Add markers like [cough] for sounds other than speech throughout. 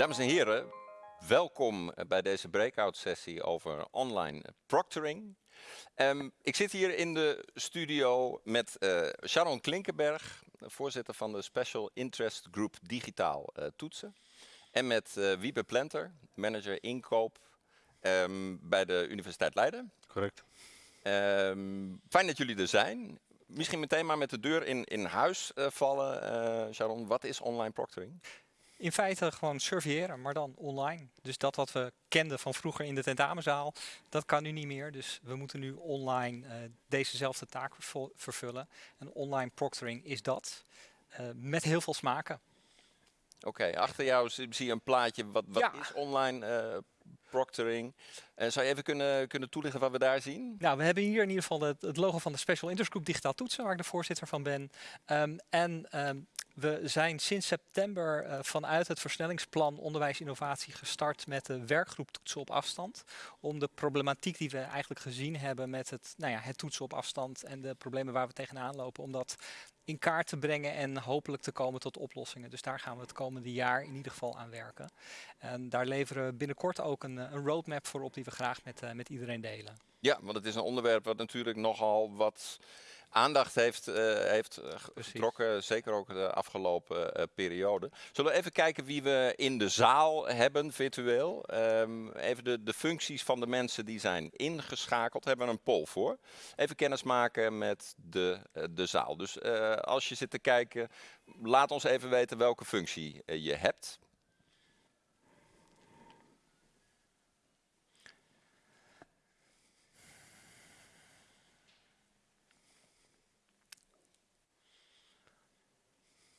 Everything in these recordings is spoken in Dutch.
Dames en heren, welkom bij deze breakout sessie over online proctoring. Um, ik zit hier in de studio met uh, Sharon Klinkenberg, voorzitter van de Special Interest Group Digitaal uh, Toetsen. En met uh, Wiebe Plenter, manager inkoop um, bij de Universiteit Leiden. Correct. Um, fijn dat jullie er zijn. Misschien meteen maar met de deur in, in huis vallen, Sharon. Wat is online proctoring? In feite gewoon surveilleren, maar dan online. Dus dat wat we kenden van vroeger in de tentamenzaal, dat kan nu niet meer. Dus we moeten nu online uh, dezezelfde taak vervullen. En online proctoring is dat, uh, met heel veel smaken. Oké, okay, achter jou zie je een plaatje. Wat, wat ja. is online uh, proctoring? Uh, zou je even kunnen, kunnen toelichten wat we daar zien? Nou, we hebben hier in ieder geval het, het logo van de Special Interest Group Digitaal Toetsen, waar ik de voorzitter van ben. Um, en um, we zijn sinds september uh, vanuit het versnellingsplan onderwijs innovatie gestart met de werkgroep toetsen op afstand. Om de problematiek die we eigenlijk gezien hebben met het, nou ja, het toetsen op afstand en de problemen waar we tegenaan lopen, om dat in kaart te brengen en hopelijk te komen tot oplossingen. Dus daar gaan we het komende jaar in ieder geval aan werken. En daar leveren we binnenkort ook een, een roadmap voor op die we graag met, uh, met iedereen delen. Ja, want het is een onderwerp wat natuurlijk nogal wat aandacht heeft, uh, heeft getrokken, zeker ook de afgelopen uh, periode. Zullen we even kijken wie we in de zaal hebben, virtueel. Um, even de, de functies van de mensen die zijn ingeschakeld, hebben we een poll voor. Even kennis maken met de, uh, de zaal. Dus als je zit te kijken, laat ons even weten welke functie je hebt.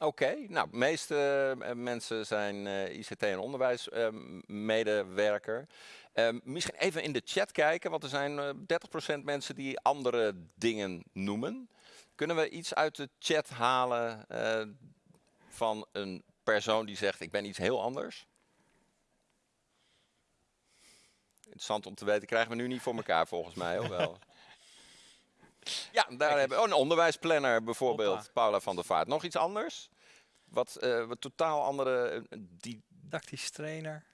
Oké, nou, de meeste uh, mensen zijn eh, ICT- en onderwijsmedewerker. Uh, misschien even in de chat kijken, want er zijn 30% mensen die andere dingen noemen. Kunnen we iets uit de chat halen van een persoon die zegt, ik ben iets heel anders? Interessant om te weten, krijgen we nu niet voor elkaar volgens mij, of wel? Ja, daar hebben we oh, een onderwijsplanner bijvoorbeeld, Hoppa. Paula van der Vaart. Nog iets anders? Wat, uh, wat totaal andere... Uh, Didactisch trainer,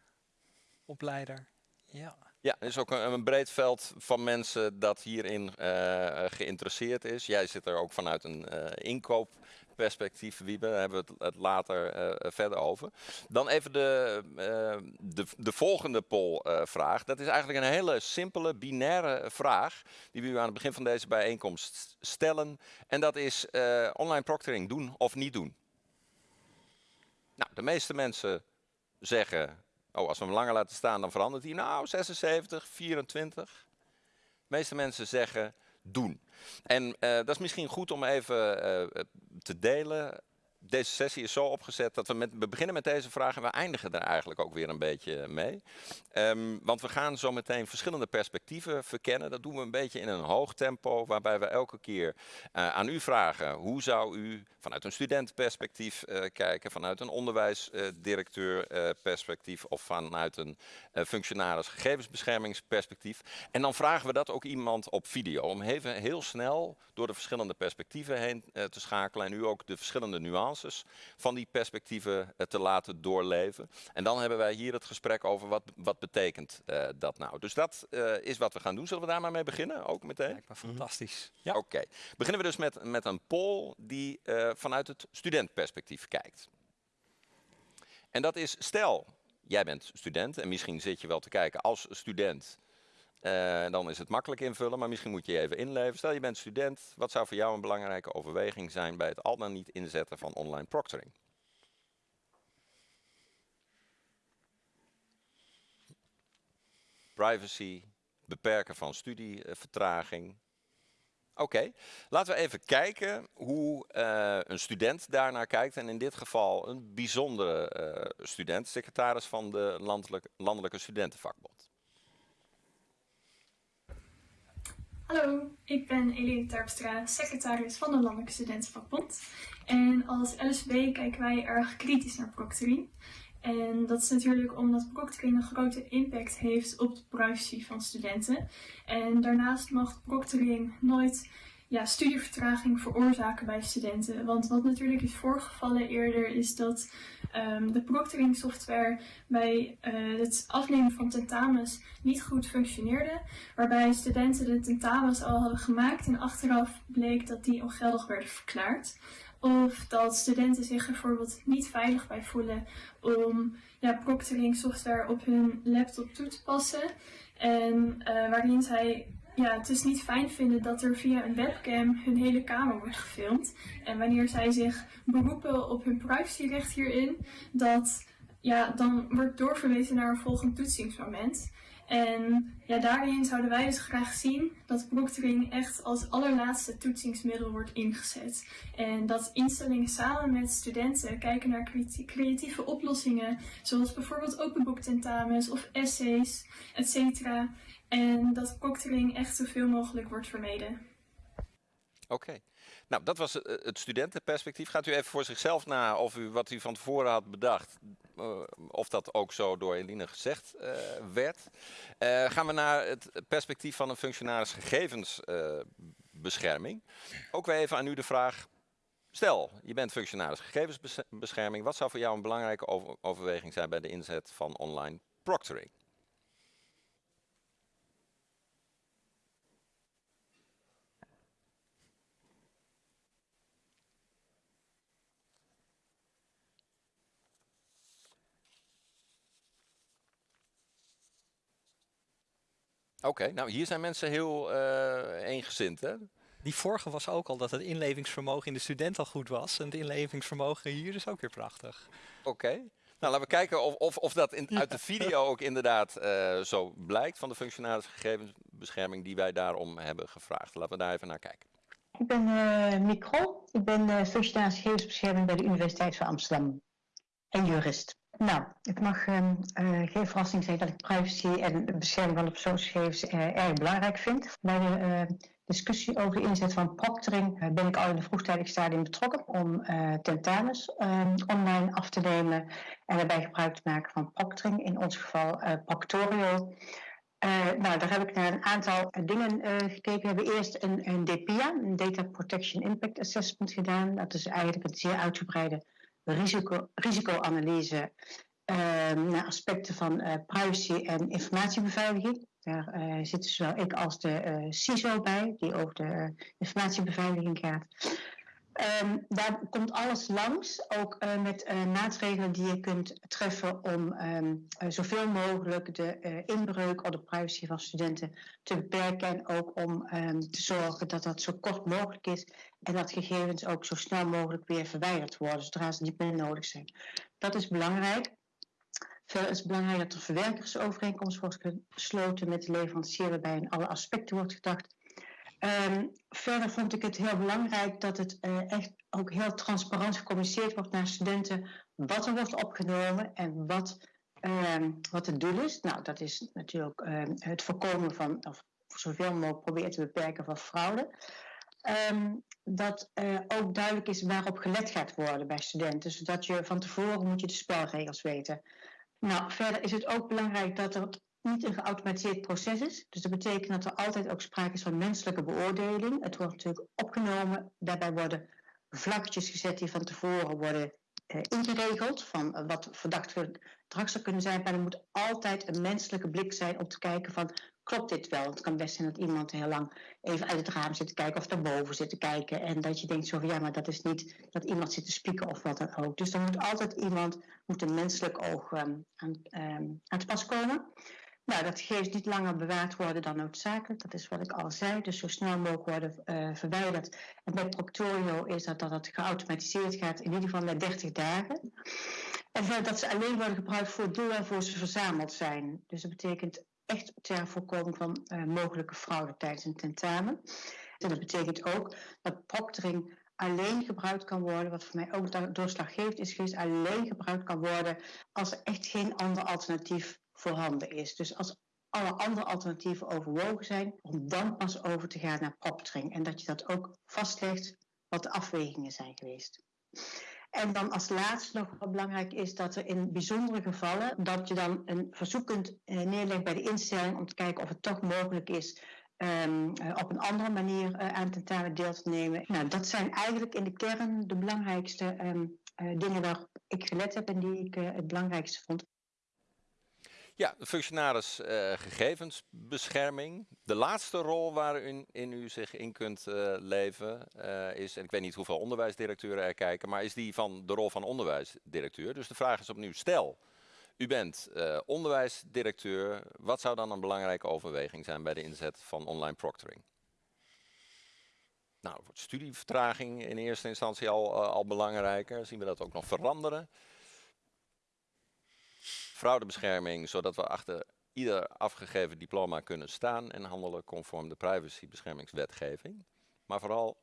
opleider, ja. Ja, er is ook een, een, breed veld van mensen dat hierin uh, geïnteresseerd is. Jij zit er ook vanuit een inkoop perspectief, Wiebe, daar hebben we het, later uh, verder over. Dan even de, uh, de, de volgende polvraag. dat is eigenlijk een hele simpele, binaire vraag die we u aan het begin van deze bijeenkomst stellen. En dat is online proctoring doen of niet doen. Nou, de meeste mensen zeggen, oh, als we hem langer laten staan, dan verandert hij. Nou, 76, 24. De meeste mensen zeggen doen. En uh, dat is misschien goed om even uh, te delen deze sessie is zo opgezet dat we, met, we beginnen met deze vraag en we eindigen er eigenlijk ook weer een beetje mee. Um, want we gaan zo meteen verschillende perspectieven verkennen. Dat doen we een beetje in een hoog tempo, waarbij we elke keer uh, aan u vragen hoe zou u vanuit een studentenperspectief uh, kijken, vanuit een onderwijsdirecteurperspectief uh, of vanuit een functionaris gegevensbeschermingsperspectief. En dan vragen we dat ook iemand op video, om even heel snel door de verschillende perspectieven heen te schakelen en u ook de verschillende nuances van die perspectieven uh, te laten doorleven. En dan hebben wij hier het gesprek over wat, wat betekent uh, dat nou. Dus dat uh, is wat we gaan doen. Zullen we daar maar mee beginnen, ook meteen? Lijkt me fantastisch. Ja. Oké. Okay. Beginnen we dus met, met een poll die vanuit het studentperspectief kijkt. En dat is, stel, jij bent student en misschien zit je wel te kijken als student uh, dan is het makkelijk invullen, maar misschien moet je je even inleven. Stel je bent student, wat zou voor jou een belangrijke overweging zijn bij het al dan niet inzetten van online proctoring? Privacy, beperken van studievertraging. Oké, okay. laten we even kijken hoe uh, een student daarnaar kijkt. En in dit geval een bijzondere student, secretaris van de Landelijke Studentenvakbond. Hallo, ik ben Eline Terpstra, secretaris van de Landelijke Studentenvakbond. En als LSB kijken wij erg kritisch naar proctoring. En dat is natuurlijk omdat proctoring een grote impact heeft op de privacy van studenten. En daarnaast mag proctoring nooit ja, studievertraging veroorzaken bij studenten. Want wat natuurlijk is voorgevallen eerder is dat um, de proctoring software bij uh, het afnemen van tentamens niet goed functioneerde. Waarbij studenten de tentamens al hadden gemaakt en achteraf bleek dat die ongeldig werden verklaard. Of dat studenten zich bijvoorbeeld niet veilig bij voelen om ja, proctoring software op hun laptop toe te passen. En uh, waarin zij ja, het is niet fijn vinden dat er via een webcam hun hele kamer wordt gefilmd. En wanneer zij zich beroepen op hun privacyrecht hierin, dat ja, dan wordt doorverwezen naar een volgend toetsingsmoment. En ja, daarin zouden wij dus graag zien dat proctoring echt als allerlaatste toetsingsmiddel wordt ingezet. En dat instellingen samen met studenten kijken naar creatieve oplossingen, zoals bijvoorbeeld openboektentamens of essays, etc. En dat proctoring echt zoveel mogelijk wordt vermeden. Oké. Nou, dat was eh, het studentenperspectief. Gaat u even voor zichzelf na of u wat u van tevoren had bedacht, uh, of dat ook zo door Eline gezegd uh, werd. gaan we naar het perspectief van een functionaris gegevensbescherming. ook weer even aan u de vraag, stel je bent functionaris gegevensbescherming, wat zou voor jou een belangrijke over overweging zijn bij de inzet van online proctoring? Oké, nou hier zijn mensen heel uh, eengezind hè? Die vorige was ook al dat het inlevingsvermogen in de student al goed was. En het inlevingsvermogen hier is ook weer prachtig. Oké. Nou, laten we kijken of, of, of dat in, uit de video ook inderdaad uh, zo blijkt van de functionaris gegevensbescherming die wij daarom hebben gevraagd. Laten we daar even naar kijken. Ik ben uh, Micro. Ik ben uh, functionaris gegevensbescherming bij de Universiteit van Amsterdam en jurist. Nou, het mag uh, geen verrassing zijn dat ik privacy en bescherming van de persoonsgegevens uh, erg belangrijk vind. Bij de uh, discussie over de inzet van proctoring ben ik al in een vroegtijdig stadium betrokken om tentamens ehm, online af te nemen en daarbij gebruik te maken van proctoring, in ons geval Proctorio. nou, daar heb ik naar een aantal dingen gekeken. We hebben eerst een, een DPIA, een Data Protection Impact Assessment gedaan. Dat is eigenlijk een zeer uitgebreide risico, risicoanalyse uh, naar aspecten van uh, privacy en informatiebeveiliging. Daar uh, zitten zowel ik als de uh, CISO bij, die over de informatiebeveiliging gaat. Um, daar komt alles langs, ook uh, met uh, maatregelen die je kunt treffen om um, uh, zoveel mogelijk de inbreuk op de privacy van studenten te beperken en ook om um, te zorgen dat dat zo kort mogelijk is en dat gegevens ook zo snel mogelijk weer verwijderd worden zodra ze niet meer nodig zijn. Dat is belangrijk. Verder is het belangrijk dat er verwerkersovereenkomst wordt gesloten met de leverancier waarbij in alle aspecten wordt gedacht Um, verder vond ik het heel belangrijk dat het uh, echt ook heel transparant gecommuniceerd wordt naar studenten wat er wordt opgenomen en wat, um, wat het doel is. Nou, dat is natuurlijk um, het voorkomen van, of zoveel mogelijk proberen te beperken van fraude. dat uh, ook duidelijk is waarop gelet gaat worden bij studenten, zodat je van tevoren moet je de spelregels weten. Nou, verder is het ook belangrijk dat er niet een geautomatiseerd proces is. Dus dat betekent dat er altijd ook sprake is van menselijke beoordeling. Het wordt natuurlijk opgenomen. Daarbij worden vlaggetjes gezet die van tevoren worden eh, ingeregeld. Van wat verdacht gedrag kunnen zijn. Maar er moet altijd een menselijke blik zijn om te kijken van klopt dit wel? Het kan best zijn dat iemand heel lang even uit het raam zit te kijken of daarboven zit te kijken. En dat je denkt zo van ja, maar dat is niet dat iemand zit te spieken of wat dan ook. Dus dan moet altijd iemand, moet een menselijk oog um, aan, um, aan te pas komen. Nou, dat gegevens niet langer bewaard worden dan noodzakelijk. Dat is wat ik al zei. Dus zo snel mogelijk worden uh, verwijderd. En bij Proctorio is dat dat het geautomatiseerd gaat, in ieder geval na 30 dagen. En dat ze alleen worden gebruikt voor het doel waarvoor ze verzameld zijn. Dus dat betekent echt ter voorkoming van uh, mogelijke fraude tijdens een tentamen. En dat betekent ook dat proctoring alleen gebruikt kan worden, wat voor mij ook doorslaggevend is geweest, alleen gebruikt kan worden als er echt geen ander alternatief voorhanden is. Dus als alle andere alternatieven overwogen zijn, om dan pas over te gaan naar proctoring. En dat je dat ook vastlegt wat de afwegingen zijn geweest. En dan als laatste nog wat belangrijk is dat er in bijzondere gevallen dat je dan een verzoek kunt eh, neerleggen bij de instelling om te kijken of het toch mogelijk is ehm, eh, op een andere manier uh, aan tentamen deel te nemen. Nou, dat zijn eigenlijk in de kern de belangrijkste ehm, dingen waar ik gelet heb en die ik het belangrijkste vond. Ja, functionaris uh, gegevensbescherming. De laatste rol waarin in u zich in kunt uh, leven uh, is, en ik weet niet hoeveel onderwijsdirecteuren er kijken, maar is die van de rol van onderwijsdirecteur. Dus de vraag is opnieuw, stel, u bent onderwijsdirecteur, wat zou dan een belangrijke overweging zijn bij de inzet van online proctoring? Nou, wordt studievertraging in eerste instantie al, al belangrijker? Zien we dat ook nog veranderen? Fraudebescherming, zodat we achter ieder afgegeven diploma kunnen staan en handelen conform de privacybeschermingswetgeving. Maar vooral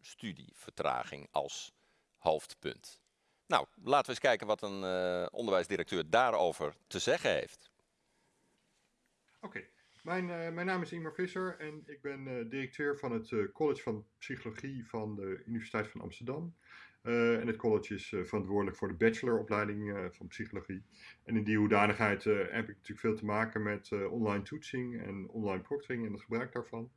studievertraging als hoofdpunt. Nou, laten we eens kijken wat een uh, onderwijsdirecteur daarover te zeggen heeft. Oké, mijn, uh, mijn naam is Ingmar Visser en ik ben uh, directeur van het College van Psychologie van de Universiteit van Amsterdam. Uh, en het college is uh, verantwoordelijk voor de bacheloropleiding uh, van psychologie. En in die hoedanigheid heb ik natuurlijk veel te maken met online toetsing en online proctoring en het gebruik daarvan.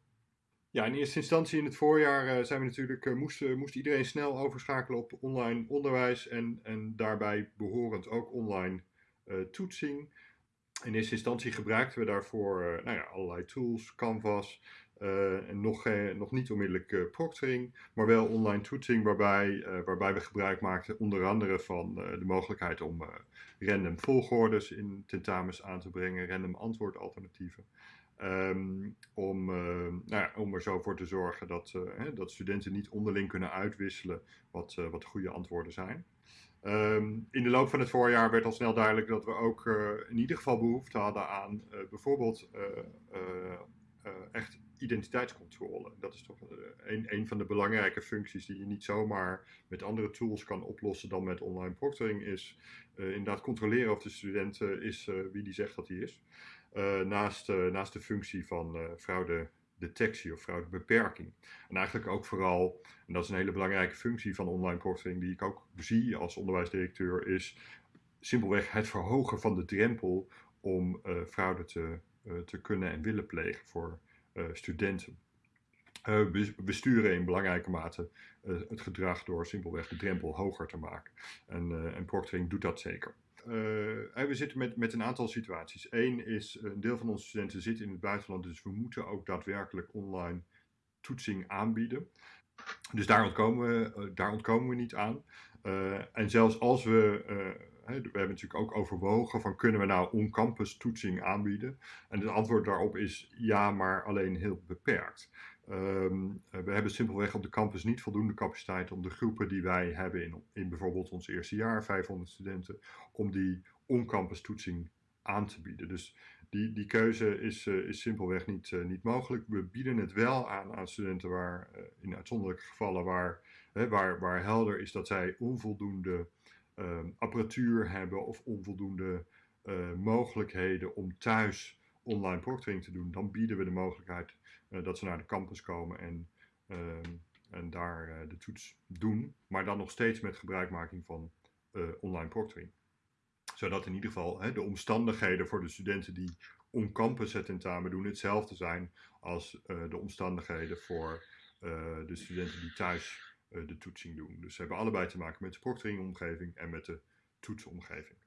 Ja, in eerste instantie in het voorjaar zijn we natuurlijk, moest, moest iedereen snel overschakelen op online onderwijs en, en daarbij behorend ook online toetsing. In eerste instantie gebruikten we daarvoor nou ja, allerlei tools, Canvas, uh, nog, uh, nog niet onmiddellijk uh, proctoring, maar wel online toetsing, waarbij, waarbij we gebruik maakten onder andere van de mogelijkheid om random volgordes in tentamens aan te brengen, random antwoordalternatieven. Um, om, nou ja, om er zo voor te zorgen dat, hè, dat studenten niet onderling kunnen uitwisselen wat, wat de goede antwoorden zijn. Um, in de loop van het voorjaar werd al snel duidelijk dat we ook in ieder geval behoefte hadden aan bijvoorbeeld echt identiteitscontrole. Dat is toch eh, een, een van de belangrijke functies die je niet zomaar met andere tools kan oplossen dan met online proctoring. Is uh, inderdaad controleren of de student is wie die zegt dat hij is. naast, naast de functie van fraudedetectie of fraudebeperking. En eigenlijk ook vooral, en dat is een hele belangrijke functie van online proctoring die ik ook zie als onderwijsdirecteur, is simpelweg het verhogen van de drempel om fraude te, te kunnen en willen plegen voor eh, studenten. Uh, we sturen in belangrijke mate het gedrag door simpelweg de drempel hoger te maken. En, en proctoring doet dat zeker. we zitten met, met een aantal situaties. Eén is, een deel van onze studenten zit in het buitenland, dus we moeten ook daadwerkelijk online toetsing aanbieden. Dus daar ontkomen we, daar ontkomen we niet aan. en zelfs als we we hebben natuurlijk ook overwogen van kunnen we nou on-campus toetsing aanbieden? En het antwoord daarop is ja, maar alleen heel beperkt. Um, we hebben simpelweg op de campus niet voldoende capaciteit om de groepen die wij hebben in, in bijvoorbeeld ons eerste jaar, 500 studenten, om die on-campus toetsing aan te bieden. Dus die, die keuze is, uh, is simpelweg niet, uh, niet mogelijk. We bieden het wel aan aan studenten waar, uh, in uitzonderlijke gevallen waar, waar, waar helder is dat zij onvoldoende apparatuur hebben of onvoldoende uh, mogelijkheden om thuis online proctoring te doen, dan bieden we de mogelijkheid uh, dat ze naar de campus komen en, ehm, en daar eh, de toets doen, maar dan nog steeds met gebruikmaking van online proctoring. Zodat in ieder geval hè, de omstandigheden voor de studenten die on-campus het tentamen doen hetzelfde zijn als de omstandigheden voor de studenten die thuis eh, de toetsing doen. Dus ze hebben allebei te maken met de proctoringomgeving en met de toetsomgeving.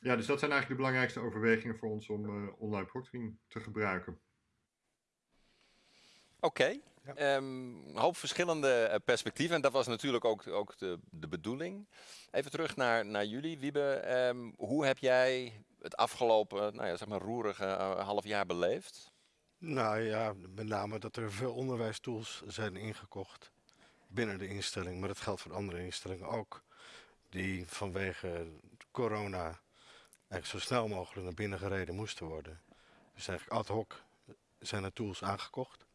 Ja, dus dat zijn eigenlijk de belangrijkste overwegingen voor ons om uh, online proctoring te gebruiken. Oké, okay. ja. um, een hoop verschillende eh, perspectieven en dat was natuurlijk ook, ook de, de bedoeling. Even terug naar, naar jullie, Wiebe. Um, hoe heb jij het afgelopen, nou ja, zeg maar roerige uh, half jaar beleefd? Nou ja, met name dat er veel onderwijstools zijn ingekocht binnen de instelling, maar dat geldt voor andere instellingen ook, die vanwege corona eigenlijk zo snel mogelijk naar binnen gereden moesten worden. Dus eigenlijk ad hoc zijn er tools aangekocht.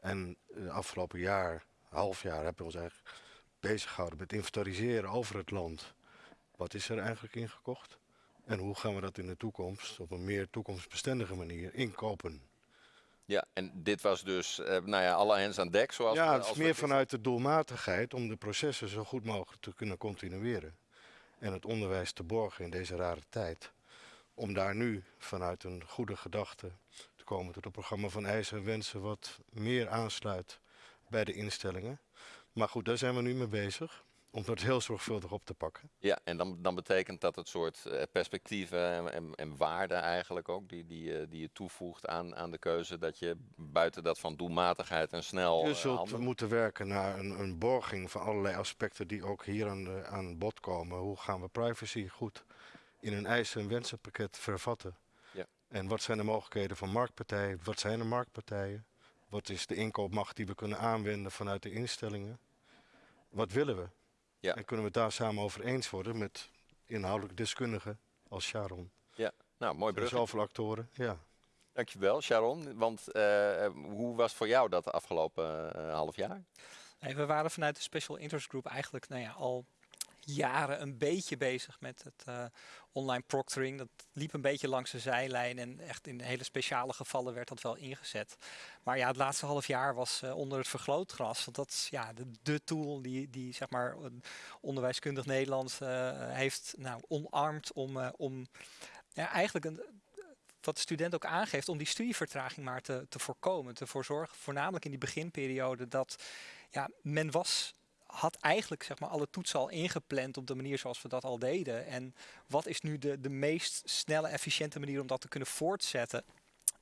En het afgelopen jaar, half jaar, hebben we ons eigenlijk bezig gehouden met inventariseren over het land. Wat is er eigenlijk ingekocht? En hoe gaan we dat in de toekomst op een meer toekomstbestendige manier inkopen? Ja, en dit was dus, uh, nou ja, alle hens aan dek. Zoals ja, het is meer vanuit de doelmatigheid om de processen zo goed mogelijk te kunnen continueren. En het onderwijs te borgen in deze rare tijd. Om daar nu vanuit een goede gedachte te komen tot een programma van eisen en wensen wat meer aansluit bij de instellingen. Maar goed, daar zijn we nu mee bezig om dat heel zorgvuldig op te pakken. Ja, en dan, dan betekent dat het soort eh, perspectieven en, en, en waarden eigenlijk ook, die, die, eh, die je toevoegt aan, aan de keuze, dat je buiten dat van doelmatigheid en snel Je eh, zult moeten werken naar een, een borging van allerlei aspecten die ook hier aan, aan bod komen. Hoe gaan we privacy goed in een eisen- en wensenpakket vervatten? Ja. En wat zijn de mogelijkheden van marktpartijen? Wat zijn de marktpartijen? Wat is de inkoopmacht die we kunnen aanwenden vanuit de instellingen? Wat willen we? Ja. En kunnen we het daar samen over eens worden met inhoudelijk deskundigen als Sharon? Nou, mooi Er zijn brug. zoveel actoren, ja. Dankjewel, Sharon. Want eh, hoe was voor jou dat afgelopen eh, half jaar? Nee, we waren vanuit de Special Interest Group eigenlijk nou ja, al jaren een beetje bezig met het eh, online proctoring. Dat liep een beetje langs de zijlijn en echt in hele speciale gevallen werd dat wel ingezet. Maar ja, het laatste half jaar was eh, onder het vergrootgras. Want dat is ja, de, de tool die, die zeg maar een onderwijskundig Nederland eh, heeft nou, omarmd om, eh, om ja, eigenlijk een, wat de student ook aangeeft, om die studievertraging maar te, te voorkomen. Te voor zorgen, voornamelijk in die beginperiode, dat ja, men was, had eigenlijk zeg maar, alle toetsen al ingepland op de manier zoals we dat al deden. En wat is nu de, de meest snelle, efficiënte manier om dat te kunnen voortzetten?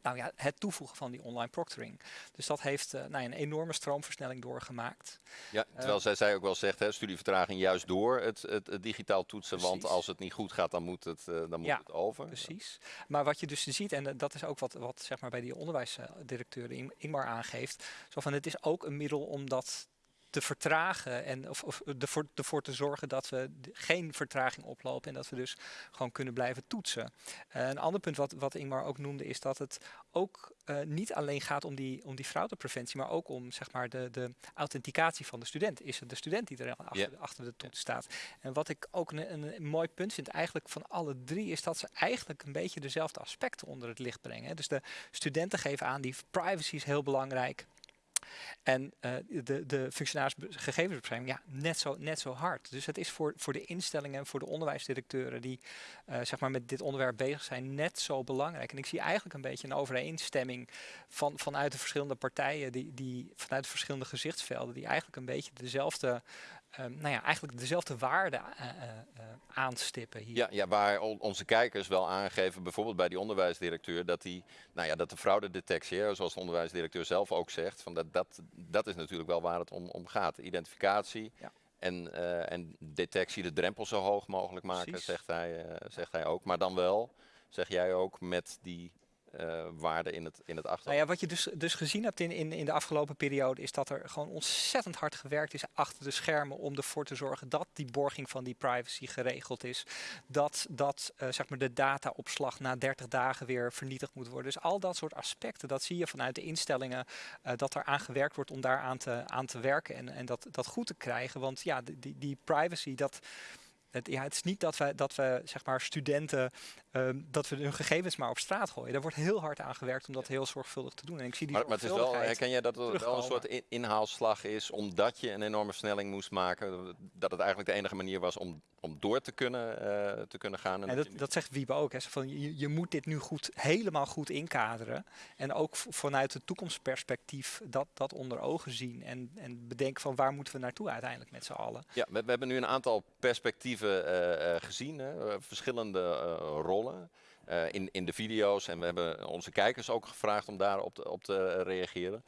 Nou ja, het toevoegen van die online proctoring. Dus dat heeft eh, nou een enorme stroomversnelling doorgemaakt. Ja, terwijl zij, zij ook wel zegt, hè, studievertraging juist door het, het, het digitaal toetsen. Want als het niet goed gaat, dan moet het, eh, dan moet Ja, het over. Precies. Maar wat je dus ziet, en eh, dat is ook wat, wat zeg maar bij die onderwijsdirecteur Ing- Ingmar aangeeft, zo van het is ook een middel om dat te vertragen en of, of ervoor, ervoor te zorgen dat we geen vertraging oplopen en dat we dus gewoon kunnen blijven toetsen. Eh, een ander punt wat, wat Ingmar ook noemde is dat het ook eh, niet alleen gaat om die, om die fraudepreventie, maar ook om zeg maar, de, de authenticatie van de student. Is het de student die er achter, achter de toets staat? En wat ik ook een, een, een mooi punt vind eigenlijk van alle drie, is dat ze eigenlijk een beetje dezelfde aspecten onder het licht brengen. hè. Dus de studenten geven aan, die privacy is heel belangrijk. En eh, de, de functionaris be- gegevensbescherming, ja, net zo, net zo hard. Dus het is voor, voor de instellingen en voor de onderwijsdirecteuren die eh, zeg maar met dit onderwerp bezig zijn, net zo belangrijk. En ik zie eigenlijk een beetje een overeenstemming van, vanuit de verschillende partijen, die, die, vanuit de verschillende gezichtsvelden, die eigenlijk een beetje dezelfde, eh, nou ja, eigenlijk dezelfde waarden eh, eh, eh, aanstippen hier. Ja, ja, waar on- onze kijkers wel aangeven, bijvoorbeeld bij die onderwijsdirecteur, dat, die, nou ja, dat de fraudedetectie, hè, zoals de onderwijsdirecteur zelf ook zegt, van dat, dat, dat is natuurlijk wel waar het om, om gaat. Identificatie Ja. en, en detectie, de drempel zo hoog mogelijk maken, Precies. zegt hij, zegt hij ook. Maar dan wel, zeg jij ook, met die eh waarde in het, in het. Nou ja, wat je dus, dus gezien hebt in, in, in de afgelopen periode, is dat er gewoon ontzettend hard gewerkt is achter de schermen om ervoor te zorgen dat die borging van die privacy geregeld is. Dat, dat eh, zeg maar de dataopslag na 30 dagen weer vernietigd moet worden. Dus al dat soort aspecten, dat zie je vanuit de instellingen, eh, dat er aan gewerkt wordt om daar aan te, aan te werken en, en dat, dat goed te krijgen. Want ja, die, die privacy, dat. Het, ja, het is niet dat we, dat we zeg maar, studenten ehm, dat we hun gegevens maar op straat gooien. Daar wordt heel hard aan gewerkt om dat heel zorgvuldig te doen. En ik zie die Maar, maar het is wel, herken jij dat het wel een soort in- inhaalslag is, omdat je een enorme versnelling moest maken, dat het eigenlijk de enige manier was om, om door te kunnen, eh, te kunnen gaan? En je dat, zegt Wiebe ook. Hè. Van, je, je moet dit nu goed, helemaal goed inkaderen. En ook vanuit het toekomstperspectief dat, dat onder ogen zien. En, en bedenken van waar moeten we naartoe uiteindelijk met z'n allen. Ja, we, we hebben nu een aantal perspectieven eh, eh, gezien, hè, verschillende rollen in, in de video's. En we hebben onze kijkers ook gevraagd om daarop te, op te reageren.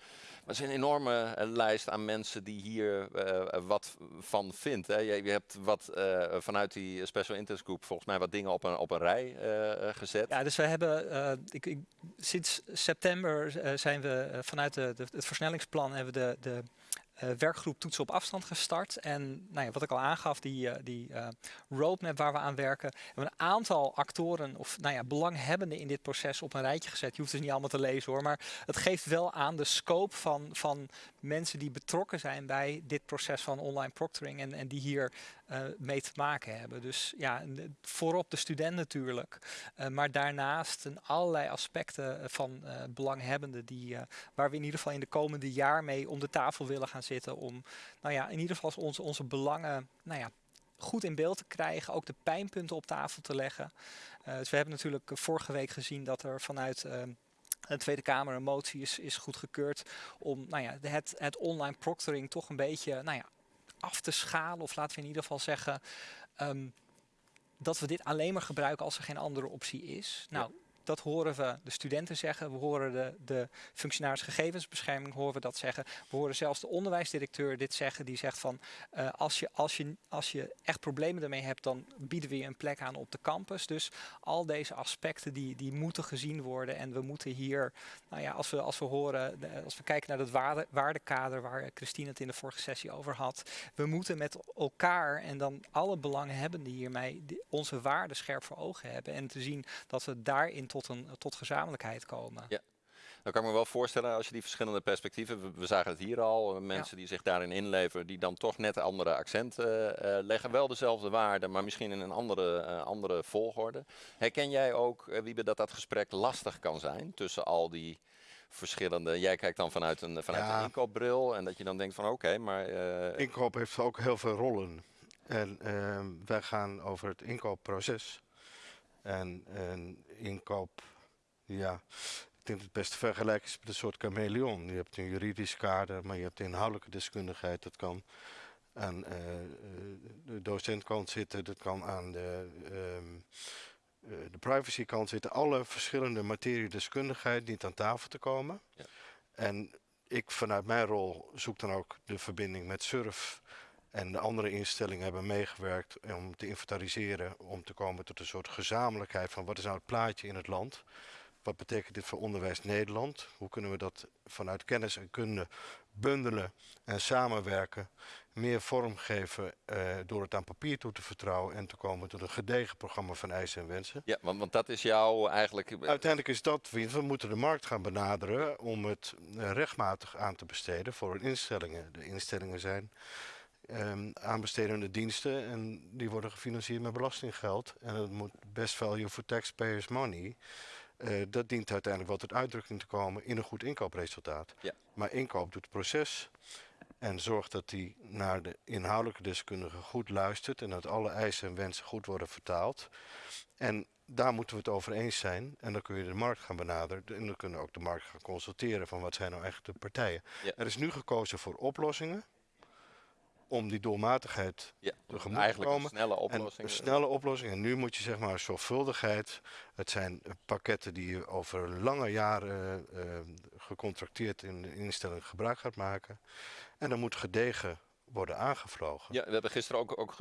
Er is een enorme eh, lijst aan mensen die hier eh, wat van vindt. Hè. Je, hebt wat eh, vanuit die Special Interest Group volgens mij wat dingen op een, op een rij eh, eh, gezet. Ja, dus we hebben eh, ik, ik, sinds september eh, zijn we eh, vanuit de, het versnellingsplan hebben we de, de eh, werkgroep toetsen op afstand gestart. En nou ja, wat ik al aangaf, die, eh, die eh, roadmap waar we aan werken, hebben we een aantal actoren of nou ja, belanghebbenden in dit proces op een rijtje gezet. Je hoeft het niet allemaal te lezen hoor, maar het geeft wel aan de scope van, van mensen die betrokken zijn bij dit proces van online proctoring en, en die hier eh, mee te maken hebben. Dus ja, voorop de student natuurlijk. Uh, maar daarnaast een allerlei aspecten eh, van uh, belanghebbenden die, waar we in ieder geval in de komende jaar mee om de tafel willen gaan zitten. Om nou ja, in ieder geval onze, onze belangen nou ja, goed in beeld te krijgen. Ook de pijnpunten op tafel te leggen. Dus we hebben natuurlijk vorige week gezien dat er vanuit de Tweede Kamer een motie is, is goedgekeurd om nou ja, het, het online proctoring toch een beetje nou ja, af te schalen. Of laten we in ieder geval zeggen ehm, dat we dit alleen maar gebruiken als er geen andere optie is. Nou, dat horen we de studenten zeggen. We horen de, de functionaris gegevensbescherming horen we dat zeggen. We horen zelfs de onderwijsdirecteur dit zeggen. Die zegt van uh, als, je, als, je, als je echt problemen ermee hebt, dan bieden we je een plek aan op de campus. Dus al deze aspecten die, die moeten gezien worden. En we moeten hier, nou ja, als we, als we horen, als we kijken naar het waarde, waardekader waar Christine het in de vorige sessie over had. We moeten met elkaar en dan alle belanghebbenden hiermee onze waarden scherp voor ogen hebben. En te zien dat we daarin een, tot gezamenlijkheid komen. Ja. Dan kan ik me wel voorstellen als je die verschillende perspectieven, we, zagen het hier al, eh, mensen die zich daarin inleveren, die dan toch net andere accenten uh, leggen. Wel dezelfde waarden, maar misschien in een andere, uh, andere volgorde. Herken jij ook, uh, Wiebe, dat dat gesprek lastig kan zijn tussen al die verschillende... Jij kijkt dan vanuit een, vanuit ja. een inkoopbril en dat je dan denkt van oké, okay, maar... Inkoop heeft ook heel veel rollen. En ehm, wij gaan over het inkoopproces. En, en inkoop, ja, ik denk dat het beste vergelijk is met een soort chameleon. Je hebt een juridisch kader, maar je hebt inhoudelijke deskundigheid. Dat kan aan uh, de docentkant zitten, dat kan aan de, um, uh, de privacykant zitten. Alle verschillende materiedeskundigheid niet aan tafel te komen. Ja. En ik vanuit mijn rol zoek dan ook de verbinding met surf en de andere instellingen hebben meegewerkt om te inventariseren, om te komen tot een soort gezamenlijkheid van wat is nou het plaatje in het land. Wat betekent dit voor onderwijs Nederland? Hoe kunnen we dat vanuit kennis en kunde bundelen en samenwerken, meer vorm geven uh, door het aan papier toe te vertrouwen en te komen tot een gedegen programma van eisen en wensen? Ja, want, want dat is jouw eigenlijk... Uiteindelijk is dat, we moeten de markt gaan benaderen om het uh, rechtmatig aan te besteden voor hun instellingen. De instellingen zijn um, aanbestedende diensten en die worden gefinancierd met belastinggeld. En dat moet best value for taxpayers money. Uh, dat dient uiteindelijk wel tot uitdrukking te komen in een goed inkoopresultaat. Ja. Maar inkoop doet het proces en zorgt dat die naar de inhoudelijke deskundige goed luistert en dat alle eisen en wensen goed worden vertaald. En daar moeten we het over eens zijn. En dan kun je de markt gaan benaderen. En dan kunnen we ook de markt gaan consulteren van wat zijn nou echt de partijen. Ja. Er is nu gekozen voor oplossingen om die doelmatigheid ja, tegemoet eigenlijk te komen. een snelle oplossing. En een snelle oplossing. En nu moet je zeg maar zorgvuldigheid. Het zijn pakketten die je over lange jaren uh, gecontracteerd in de instelling gebruik gaat maken. En dan moet gedegen worden aangevlogen. Ja, we hebben gisteren ook, ook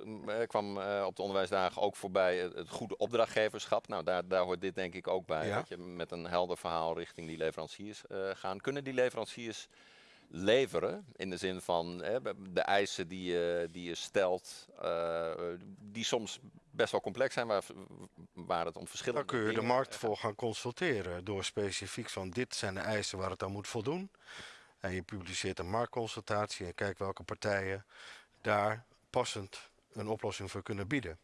kwam uh, op de onderwijsdagen ook voorbij het, het, goede opdrachtgeverschap. Nou, daar, daar hoort dit denk ik ook bij. Ja. Dat je met een helder verhaal richting die leveranciers uh, gaan. Kunnen die leveranciers leveren. In de zin van hè, de eisen die je, die je stelt, uh, die soms best wel complex zijn, waar, waar het om verschillende Dan kun je de markt voor gaan consulteren door specifiek van dit zijn de eisen waar het aan moet voldoen. En je publiceert een marktconsultatie en kijkt welke partijen daar passend een oplossing voor kunnen bieden.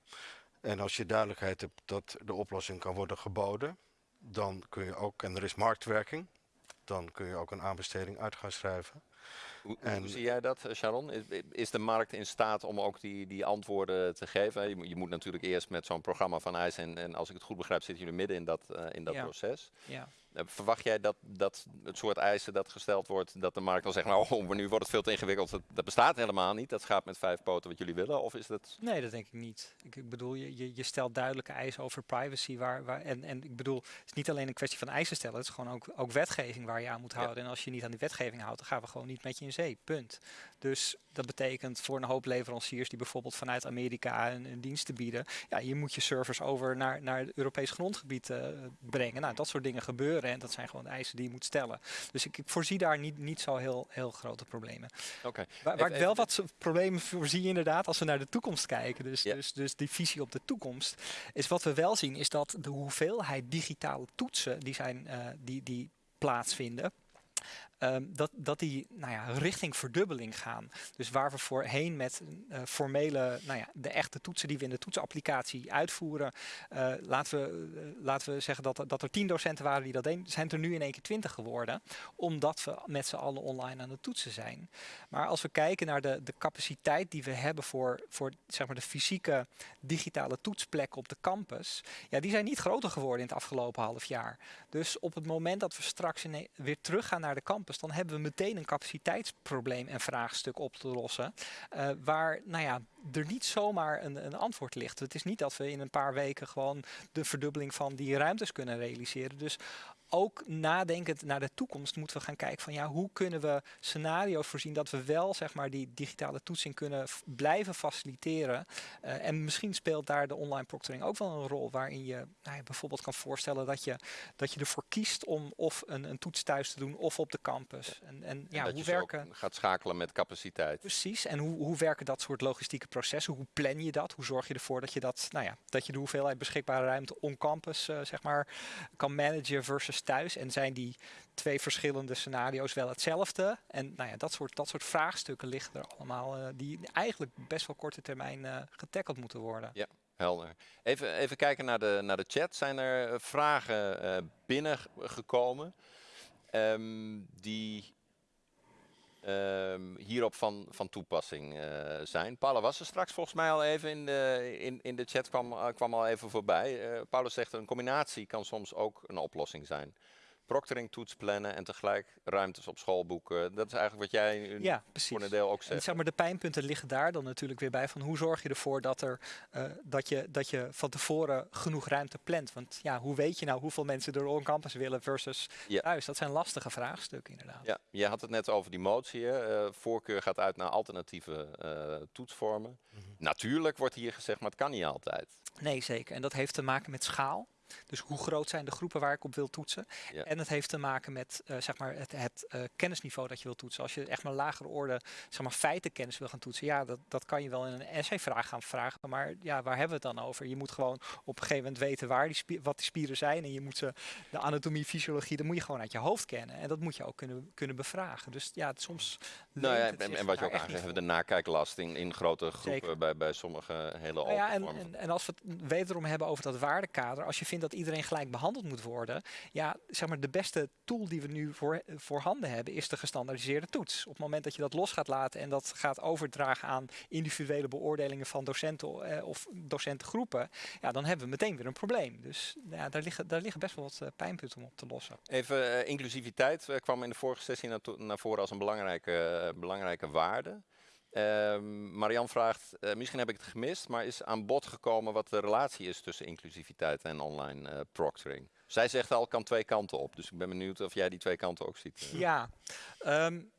En als je duidelijkheid hebt dat de oplossing kan worden geboden, dan kun je ook, en er is marktwerking, dan kun je ook een aanbesteding uit gaan schrijven. Hoe, en, hoe zie jij dat, Sharon? Is, is, de markt in staat om ook die, die antwoorden te geven? Je, je moet natuurlijk eerst met zo'n programma van IJs, en, en, als ik het goed begrijp, zitten jullie midden in dat, uh, in dat ja. proces. Ja. Uh, verwacht jij dat, dat het soort eisen dat gesteld wordt, dat de markt dan zegt, nou, [laughs] oh, maar nu wordt het veel te ingewikkeld, dat, dat, bestaat helemaal niet, dat gaat met vijf poten wat jullie willen? Of is dat... Nee, dat denk ik niet. Ik, ik bedoel, je, je, je, stelt duidelijke eisen over privacy, waar, waar, en, en ik bedoel, het is niet alleen een kwestie van eisen stellen, het is gewoon ook, ook wetgeving waar je aan moet houden. Ja. En als je niet aan die wetgeving houdt, dan gaan we gewoon niet met je in zee, punt. Dus dat betekent voor een hoop leveranciers die bijvoorbeeld vanuit Amerika een, een dienst te bieden, ja, je moet je servers over naar, naar het Europees grondgebied uh, brengen. Nou, dat soort dingen gebeuren en dat zijn gewoon de eisen die je moet stellen. Dus ik, ik voorzie daar niet, niet zo heel, heel grote problemen. Okay. Waar, waar ik wel wat problemen voorzie inderdaad als we naar de toekomst kijken, dus, dus, dus die visie op de toekomst, is wat we wel zien is dat de hoeveelheid digitale toetsen die, zijn, uh, die, die plaatsvinden, ehm, dat, dat die nou ja, richting verdubbeling gaan. Dus waar we voorheen met uh, formele, nou ja, de echte toetsen die we in de toetsapplicatie uitvoeren, uh, laten, we, uh, laten we zeggen dat, dat er tien docenten waren die dat deden, zijn er nu in één keer twintig geworden, omdat we met z'n allen online aan het toetsen zijn. Maar als we kijken naar de, de capaciteit die we hebben voor, voor zeg maar de fysieke digitale toetsplekken op de campus, ja, die zijn niet groter geworden in het afgelopen half jaar. Dus op het moment dat we straks weer teruggaan naar de campus, dan hebben we meteen een capaciteitsprobleem en vraagstuk op te lossen. Uh, waar nou ja, er niet zomaar een, een, antwoord ligt. Het is niet dat we in een paar weken gewoon de verdubbeling van die ruimtes kunnen realiseren. Dus ook nadenkend naar de toekomst moeten we gaan kijken van ja, hoe kunnen we scenario's voorzien dat we wel zeg maar die digitale toetsing kunnen blijven faciliteren. Uh, en misschien speelt daar de online proctoring ook wel een rol waarin je, nou ja, bijvoorbeeld kan voorstellen dat je, dat je ervoor kiest om of een, een toets thuis te doen of op de campus. En, en, ja, en dat hoe je werken. gaat schakelen met capaciteit. Precies. En hoe, hoe werken dat soort logistieke processen? Hoe plan je dat? Hoe zorg je ervoor dat je dat, nou ja, dat je de hoeveelheid beschikbare ruimte on campus uh, zeg maar kan managen versus thuis? En zijn die twee verschillende scenario's wel hetzelfde? En nou ja, dat soort, dat soort vraagstukken liggen er allemaal, uh, die eigenlijk best wel korte termijn uh, getackeld moeten worden. Ja. Helder. Even, even kijken naar de, naar de chat. Zijn er vragen uh, binnengekomen um, die hierop van, van toepassing uh, zijn? Paula was er straks volgens mij al even in de, in, in de chat, kwam, uh, kwam al even voorbij. Uh, Paulus zegt een combinatie kan soms ook een oplossing zijn. Proctoring, toets plannen en tegelijk ruimtes op school boeken. Dat is eigenlijk wat jij ja, voor een deel ook zegt. En zeg maar, de pijnpunten liggen daar dan natuurlijk weer bij. Van hoe zorg je ervoor dat, er, uh, dat, je, dat je van tevoren genoeg ruimte plant? Want ja, hoe weet je nou hoeveel mensen er on campus willen versus ja. thuis? Dat zijn lastige vraagstukken inderdaad. Ja, je had het net over die motie. Uh, voorkeur gaat uit naar alternatieve uh, toetsvormen. Mm -hmm. Natuurlijk wordt hier gezegd, maar het kan niet altijd. Nee, zeker. En dat heeft te maken met schaal. Dus hoe groot zijn de groepen waar ik op wil toetsen? Ja. En het heeft te maken met uh, zeg maar het, het uh, kennisniveau dat je wil toetsen. Als je echt maar lagere orde zeg maar, feitenkennis wil gaan toetsen, ja, dat, dat kan je wel in een essayvraag gaan vragen. Maar ja, waar hebben we het dan over? Je moet gewoon op een gegeven moment weten waar die wat die spieren zijn. En je moet ze, de anatomie, fysiologie, dat moet je gewoon uit je hoofd kennen. En dat moet je ook kunnen, kunnen bevragen. Dus ja, het, soms. Nou ja, en, en wat je ook aangeeft, hebben de nakijklast in, in grote groepen bij, bij sommige hele nou ja, en, en, en als we het wederom hebben over dat waardekader, als je vindt dat iedereen gelijk behandeld moet worden. Ja, zeg maar, de beste tool die we nu voor, voorhanden hebben is de gestandaardiseerde toets. Op het moment dat je dat los gaat laten en dat gaat overdragen aan individuele beoordelingen van docenten eh, of docentengroepen, ja, dan hebben we meteen weer een probleem. Dus ja, daar, liggen, daar liggen best wel wat uh, pijnpunten om op te lossen. Even uh, inclusiviteit kwam in de vorige sessie naar, naar voren als een belangrijke, belangrijke waarde. Uh, Marian vraagt, uh, misschien heb ik het gemist, maar is aan bod gekomen wat de relatie is tussen inclusiviteit en online uh, proctoring? Zij zegt al, kan twee kanten op. Dus ik ben benieuwd of jij die twee kanten ook ziet. Ja, um,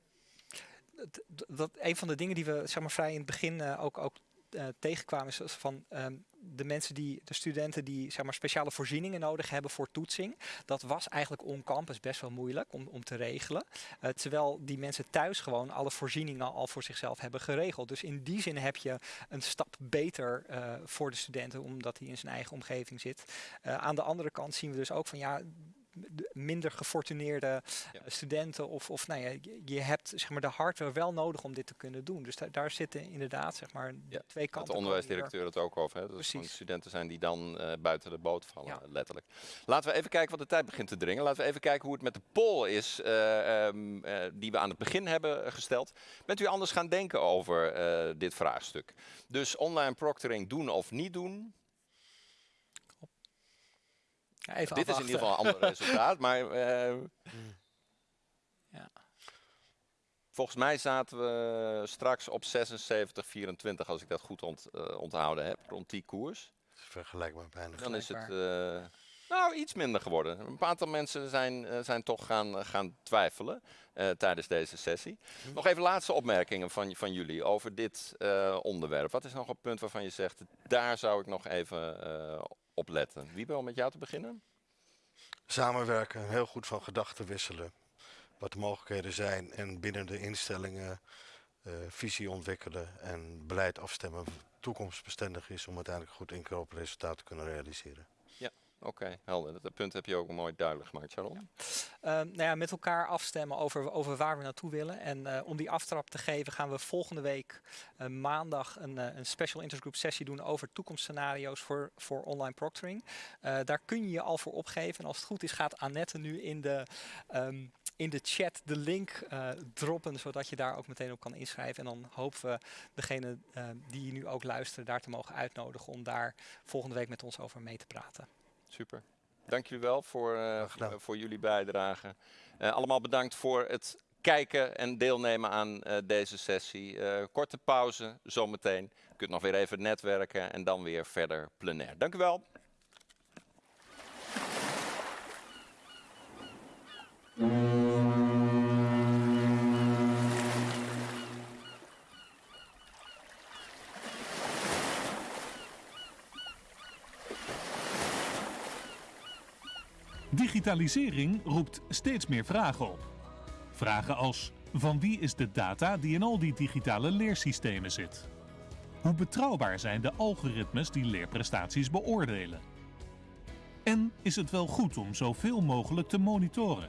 dat, een van de dingen die we zeg maar, vrij in het begin ook, ook uh, tegenkwamen is van um, de mensen die, de studenten die zeg maar speciale voorzieningen nodig hebben voor toetsing. Dat was eigenlijk on campus best wel moeilijk om, om te regelen. Uh, terwijl die mensen thuis gewoon alle voorzieningen al voor zichzelf hebben geregeld. Dus in die zin heb je een stap beter uh, voor de studenten omdat hij in zijn eigen omgeving zit. Aan de andere kant zien we dus ook van ja minder gefortuneerde ja. studenten of, of nou ja, je, hebt zeg maar, de hardware wel nodig om dit te kunnen doen. Dus da daar zitten inderdaad zeg maar, ja. twee kanten. de onderwijsdirecteur het ook over. Hè? Dat het studenten zijn die dan uh, buiten de boot vallen, ja. letterlijk. Laten we even kijken, wat de tijd begint te dringen. Laten we even kijken hoe het met de poll is uh, um, uh, die we aan het begin hebben gesteld. Bent u anders gaan denken over dit vraagstuk? Dus online proctoring doen of niet doen? Ja, Dit afwachten. is in ieder geval een ander [laughs] resultaat, maar uh, ja. volgens mij zaten we straks op 76, 24, als ik dat goed ont, uh, onthouden heb, rond die koers. Vergelijkbaar bijna. Dan is het uh, nou iets minder geworden. Een aantal mensen zijn, zijn toch gaan, gaan twijfelen tijdens deze sessie. Hm. Nog even laatste opmerkingen van, van jullie over dit onderwerp. Wat is nog een punt waarvan je zegt, daar zou ik nog even op letten. Wiebe, om met jou te beginnen? Samenwerken, heel goed van gedachten wisselen. Wat de mogelijkheden zijn en binnen de instellingen uh, visie ontwikkelen en beleid afstemmen toekomstbestendig is om uiteindelijk goed inkoopresultaat te kunnen realiseren. Oké, helder. Dat punt heb je ook mooi duidelijk gemaakt, Sharon. Ehm, nou ja, met elkaar afstemmen over, over waar we naartoe willen. En eh, om die aftrap te geven gaan we volgende week eh, maandag een, eh, een special intergroup sessie doen over toekomstscenario's voor, voor online proctoring. daar kun je je al voor opgeven. En als het goed is gaat Annette nu in de... ehm, in de chat de link droppen, zodat je daar ook meteen op kan inschrijven. En dan hopen we degene die nu ook luisteren daar te mogen uitnodigen om daar volgende week met ons over mee te praten. Super. Dank jullie wel voor, uh, voor jullie bijdrage. Uh, allemaal bedankt voor het kijken en deelnemen aan uh, deze sessie. korte pauze, zometeen. Je kunt nog weer even netwerken en dan weer verder plenair. Dank u wel. Digitalisering roept steeds meer vragen op. Vragen als: van wie is de data die in al die digitale leersystemen zit? Hoe betrouwbaar zijn de algoritmes die leerprestaties beoordelen? En is het wel goed om zoveel mogelijk te monitoren?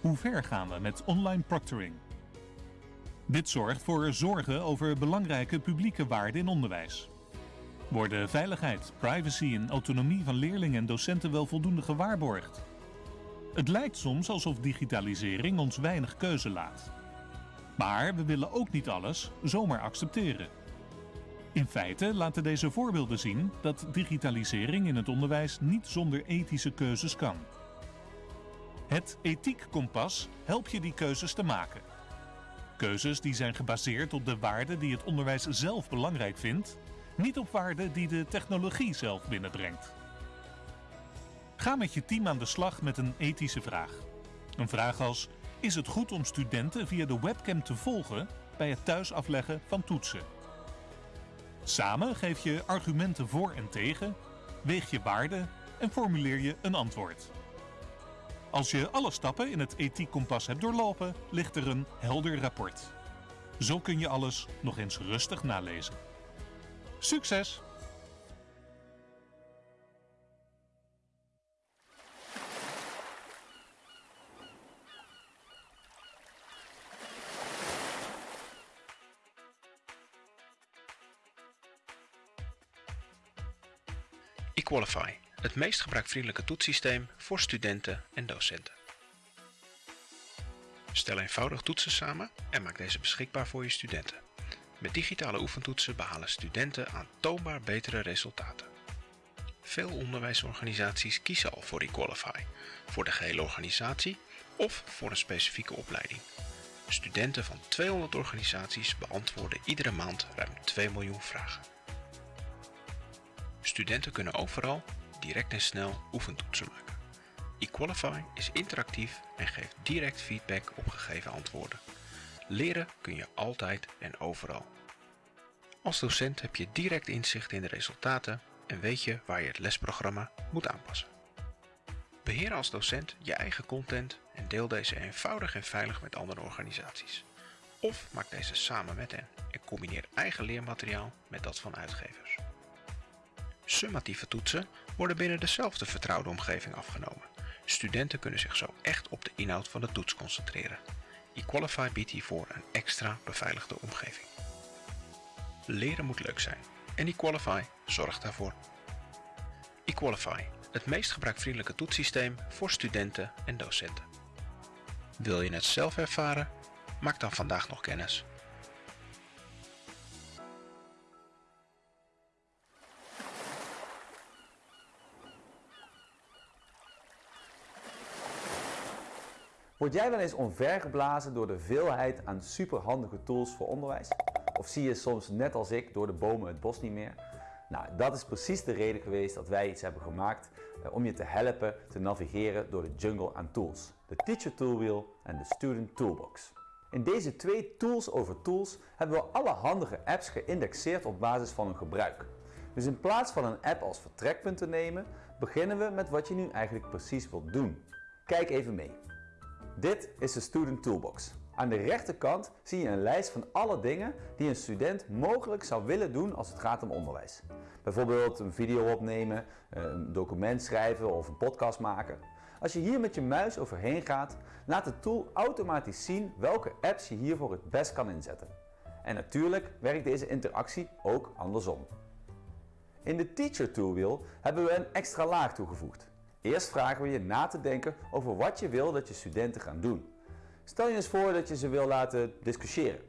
Hoe ver gaan we met online proctoring? Dit zorgt voor zorgen over belangrijke publieke waarden in onderwijs. Worden veiligheid, privacy en autonomie van leerlingen en docenten wel voldoende gewaarborgd? Het lijkt soms alsof digitalisering ons weinig keuze laat. Maar we willen ook niet alles zomaar accepteren. In feite laten deze voorbeelden zien dat digitalisering in het onderwijs niet zonder ethische keuzes kan. Het ethiekkompas helpt je die keuzes te maken. Keuzes die zijn gebaseerd op de waarden die het onderwijs zelf belangrijk vindt, niet op waarden die de technologie zelf binnenbrengt. Ga met je team aan de slag met een ethische vraag. Een vraag als: is het goed om studenten via de webcam te volgen bij het thuis afleggen van toetsen? Samen geef je argumenten voor en tegen, weeg je waarden en formuleer je een antwoord. Als je alle stappen in het ethiekkompas hebt doorlopen, ligt er een helder rapport. Zo kun je alles nog eens rustig nalezen. Succes! eQualify, het meest gebruikvriendelijke toetssysteem voor studenten en docenten. Stel eenvoudig toetsen samen en maak deze beschikbaar voor je studenten. Met digitale oefentoetsen behalen studenten aantoonbaar betere resultaten. Veel onderwijsorganisaties kiezen al voor eQualify, voor de gehele organisatie of voor een specifieke opleiding. Studenten van 200 organisaties beantwoorden iedere maand ruim 2 miljoen vragen. Studenten kunnen overal, direct en snel, oefentoetsen maken. eQualify is interactief en geeft direct feedback op gegeven antwoorden. Leren kun je altijd en overal. Als docent heb je direct inzicht in de resultaten en weet je waar je het lesprogramma moet aanpassen. Beheer als docent je eigen content en deel deze eenvoudig en veilig met andere organisaties. Of maak deze samen met hen en combineer eigen leermateriaal met dat van uitgevers. Summatieve toetsen worden binnen dezelfde vertrouwde omgeving afgenomen. Studenten kunnen zich zo echt op de inhoud van de toets concentreren. eQualify biedt hiervoor een extra beveiligde omgeving. Leren moet leuk zijn en eQualify zorgt daarvoor. eQualify, het meest gebruikvriendelijke toetssysteem voor studenten en docenten. Wil je het zelf ervaren? Maak dan vandaag nog kennis. Word jij wel eens onvergeblazen door de veelheid aan superhandige tools voor onderwijs? Of zie je soms net als ik door de bomen het bos niet meer? Nou, dat is precies de reden geweest dat wij iets hebben gemaakt eh, om je te helpen te navigeren door de jungle aan tools. De Teacher Toolwheel en de Student Toolbox. In deze twee tools over tools hebben we alle handige apps geïndexeerd op basis van hun gebruik. Dus in plaats van een app als vertrekpunt te nemen, beginnen we met wat je nu eigenlijk precies wilt doen. Kijk even mee. Dit is de Student Toolbox. Aan de rechterkant zie je een lijst van alle dingen die een student mogelijk zou willen doen als het gaat om onderwijs. Bijvoorbeeld een video opnemen, een document schrijven of een podcast maken. Als je hier met je muis overheen gaat, laat de tool automatisch zien welke apps je hiervoor het best kan inzetten. En natuurlijk werkt deze interactie ook andersom. In de Teacher Toolwheel hebben we een extra laag toegevoegd. Eerst vragen we je na te denken over wat je wil dat je studenten gaan doen. Stel je eens voor dat je ze wil laten discussiëren.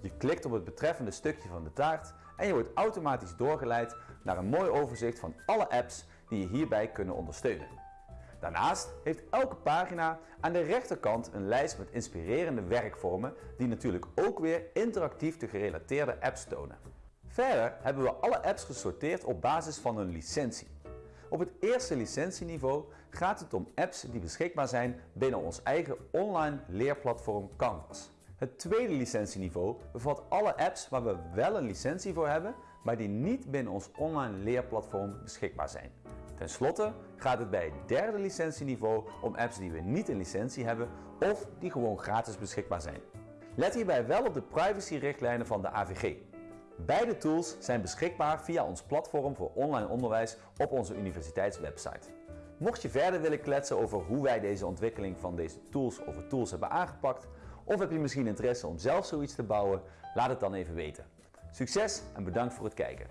Je klikt op het betreffende stukje van de taart en je wordt automatisch doorgeleid naar een mooi overzicht van alle apps die je hierbij kunnen ondersteunen. Daarnaast heeft elke pagina aan de rechterkant een lijst met inspirerende werkvormen die natuurlijk ook weer interactief de gerelateerde apps tonen. Verder hebben we alle apps gesorteerd op basis van een licentie. Op het eerste licentieniveau gaat het om apps die beschikbaar zijn binnen ons eigen online leerplatform Canvas. Het tweede licentieniveau bevat alle apps waar we wel een licentie voor hebben, maar die niet binnen ons online leerplatform beschikbaar zijn. Ten slotte gaat het bij het derde licentieniveau om apps die we niet een licentie hebben of die gewoon gratis beschikbaar zijn. Let hierbij wel op de privacyrichtlijnen van de AVG. Beide tools zijn beschikbaar via ons platform voor online onderwijs op onze universiteitswebsite. Mocht je verder willen kletsen over hoe wij deze ontwikkeling van deze tools of tools hebben aangepakt, of heb je misschien interesse om zelf zoiets te bouwen, laat het dan even weten. Succes en bedankt voor het kijken.